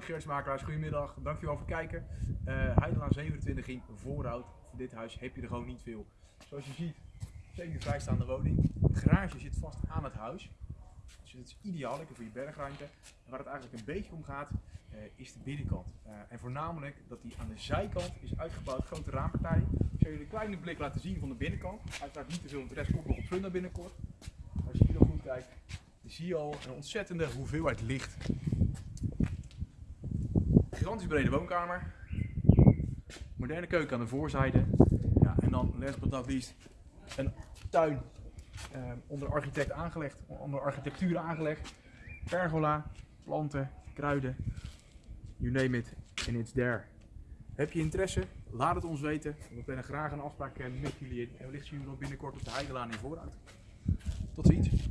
Ingenieursmakelaars, goedemiddag. Dankjewel voor het kijken. Uh, Heidelaan 27 in Voorhout. Voor dit huis heb je er gewoon niet veel. Zoals je ziet, zeker vrijstaande woning. De garage zit vast aan het huis. Dus het is ideaal, lekker voor je bergruimte. En waar het eigenlijk een beetje om gaat, uh, is de binnenkant. Uh, en voornamelijk dat die aan de zijkant is uitgebouwd, grote raampartij. Ik zal jullie een kleine blik laten zien van de binnenkant. Uiteraard niet te veel, want de rest komt nog op funda binnenkort. Als je hier nog goed kijkt, zie je al een ontzettende hoeveelheid licht. Gigantisch brede woonkamer. Moderne keuken aan de voorzijde. Ja, en dan last but een tuin eh, onder architect aangelegd, onder architectuur aangelegd. Pergola, planten, kruiden, you name it, and it's there. Heb je interesse? Laat het ons weten. We plannen graag een afspraak met jullie in. En wellicht zien we nog binnenkort op de Heidelaan in vooruit. Tot ziens.